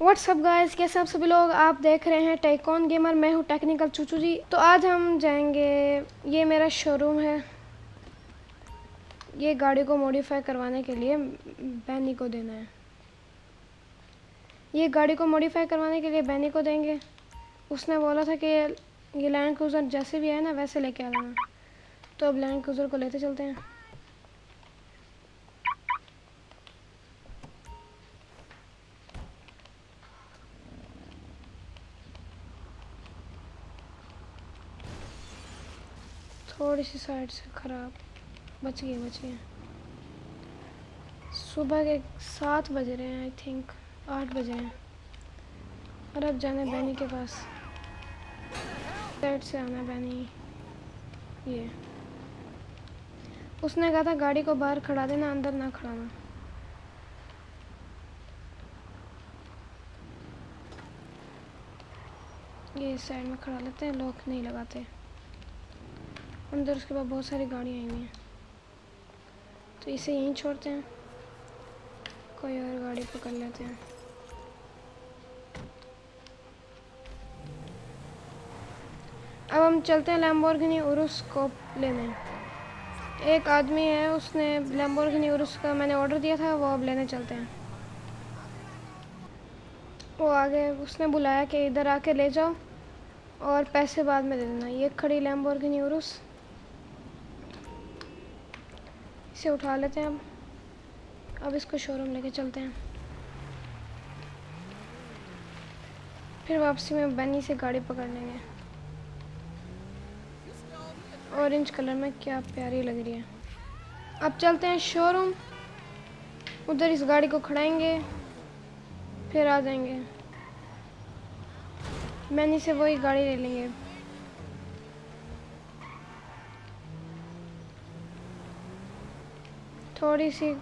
WhatsApp guys कैसे आप सभी लोग? आप देख रहे हैं टेकॉन गेमर मैं हूँ टेक्निकल चूचू जी। तो आज हम जाएँगे। ये मेरा शोरूम है। ये गाड़ी को मॉडिफाई करवाने के लिए बैनी को देना है। ये गाड़ी को मॉडिफाई करवाने के लिए बैनी को देंगे। उसने बोला था कि ये लैंड क्रूज़र जैसे भी है ना, वैसे लेके आ जाना तो अब लैंड क्रूज़र को लेते चलते हैं। थोड़ी सी साइड से ख़राब। बच गए बच गए सुबह के सात बज रहे हैं आई थिंक आठ बजे हैं। और अब जाना बैनी के पास। साइड से आना बैनी। ये। उसने कहा था गाड़ी को बाहर खड़ा देना, अंदर ना खड़ाना। ये साइड में खड़ा लेते हैं, लॉक नहीं लगाते। अंदर उसके बाद बहुत सारी गाड़ियाँ आई हुई हैं। तो इसे यहीं छोड़ते हैं। कोई और गाड़ी पकड़ लेते हैं। अब हम चलते हैं लैम्बोर्गिनी उरुस को लेने। एक आदमी है, उसने लैम्बोर्गिनी उरुस का मैंने ऑर्डर दिया था, वो अब लेने चलते हैं। वो आगे, उसने बुलाया कि इधर आके ले जाओ और पैसे बाद में दे देना। ये खड़ी लैम्बोर्गिनी उरुस इसे उठा लेते हैं अब। अब इसको शोरूम लेके चलते हैं। फिर वापसी में बनी से गाड़ी पकड़ लेंगे। ऑरेंज कलर में क्या प्यारी लग रही है। अब चलते हैं शोरूम उधर इस गाड़ी को खड़ाएँगे। फिर आ जाएँगे। मैनी से वही गाड़ी ले लेंगे। थोड़ी सी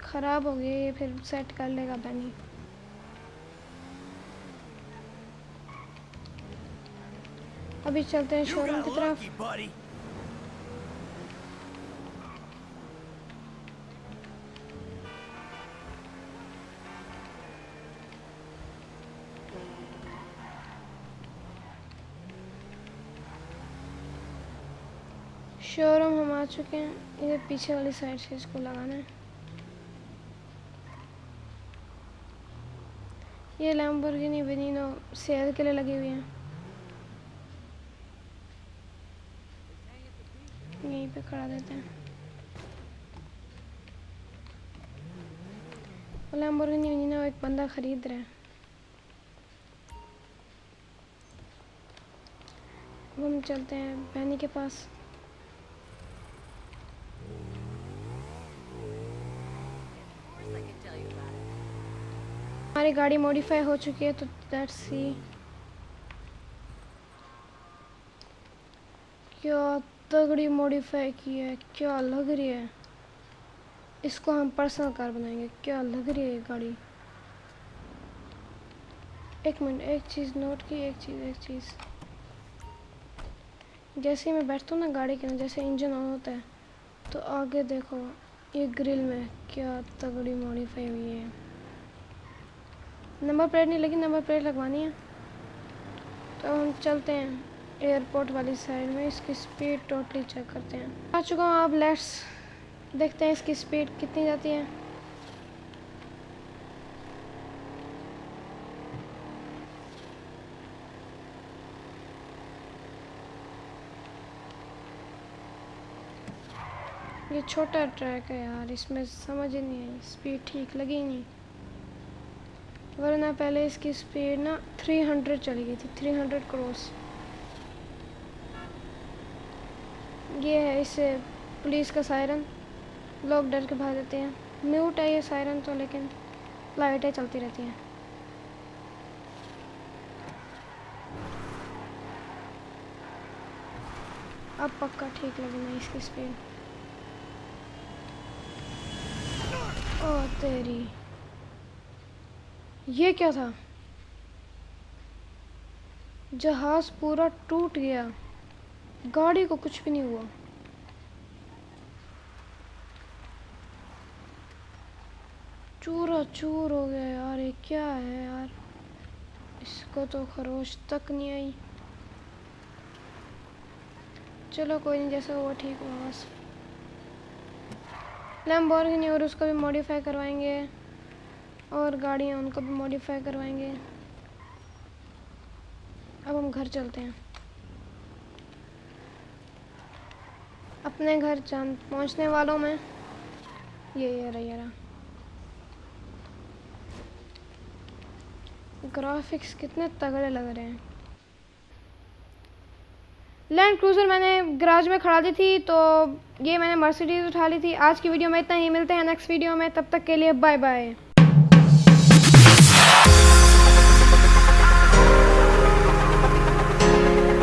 ख़राब हो गई फिर सेट कर लेगा बनी अभी चलते हैं शोरूम की तरफ़। शोरूम हम आ चुके हैं। ये पीछे वाली साइड से इसको लगाना है। ये लैम्बोर्गिनी बेनिनो सेल के लिए लगी हुई हैं। यहीं पे खड़ा देते हैं। लैम्बोर्गिनी बेनिनो एक बंदा ख़रीद रहा है। हम चलते हैं। बहनी के पास। हमारी गाड़ी मॉडिफाई हो चुकी है तो लेट्स सी क्या तगड़ी मॉडिफाई की है? क्या लग रही है? इसको हम पर्सनल कार बनाएँगे। क्या लग रही है गाड़ी? एक मिनट, एक चीज़ नोट की, एक चीज़ एक चीज़. जैसे ही मैं बैठता हूँ ना गाड़ी के अंदर जैसे इंजन ऑन होता है तो आगे देखो, ये ग्रिल में क्या तगड़ी मॉडिफाई हुई है। नंबर प्लेट नहीं लगी नंबर प्लेट लगवानी है। तो हम चलते हैं एयरपोर्ट वाली साइड में, इसकी स्पीड टोटली चेक करते हैं। आ चुका हूँ आप लेट्स देखते हैं इसकी स्पीड कितनी जाती है। ये छोटा ट्रैक है यार, इसमें समझ ही नहीं आई, स्पीड ठीक लगी ही नहीं। वरना पहले इसकी स्पीड ना 300 चली गई थी 300 क्रॉस ये है इससे पुलिस का सायरन लोग डर के भाग देते हैं। म्यूट है ये सायरन तो लेकिन लाइटें चलती रहती हैं। अब पक्का ठीक लगी मैं इसकी स्पीड ओ तेरी। ये क्या था? जहाज़ पूरा टूट गया। गाड़ी को कुछ भी नहीं हुआ। चूरा चूर हो गया यार, ये क्या है यार? इसको तो खरोश तक नहीं आई। चलो कोई नहीं, जैसा हुआ ठीक हुआ बस। लैम्बोर्गिनी और उसको भी मॉडिफाई करवाएँगे। और गाड़ियाँ, उनको भी मॉडिफाई करवाएँगे। अब हम घर चलते हैं। अपने घर जान, पहुँचने वालों में ये ये, रहा ये, रहा। ग्राफिक्स कितने तगड़े लग रहे हैं। लैंड क्रूज़र मैंने गराज में खड़ा दी थी तो ये मैंने मर्सिडीज़ उठा ली थी। आज की वीडियो में इतना ही, मिलते हैं नेक्स्ट वीडियो में, तब तक के लिए बाय बाय